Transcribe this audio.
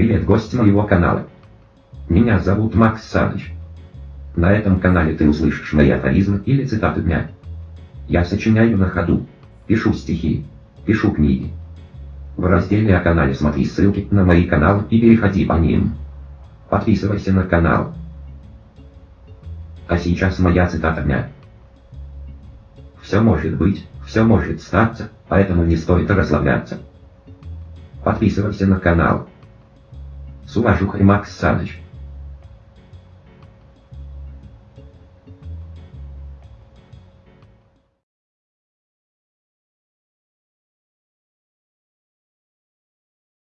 Привет, гость моего канала. Меня зовут Макс Саныч. На этом канале ты услышишь мои афоризмы или цитаты дня. Я сочиняю на ходу, пишу стихи, пишу книги. В разделе о канале смотри ссылки на мои каналы и переходи по ним. Подписывайся на канал. А сейчас моя цитата дня. Все может быть, все может статься, поэтому не стоит расслабляться. Подписывайся на канал. С уважухой Макс Саныч.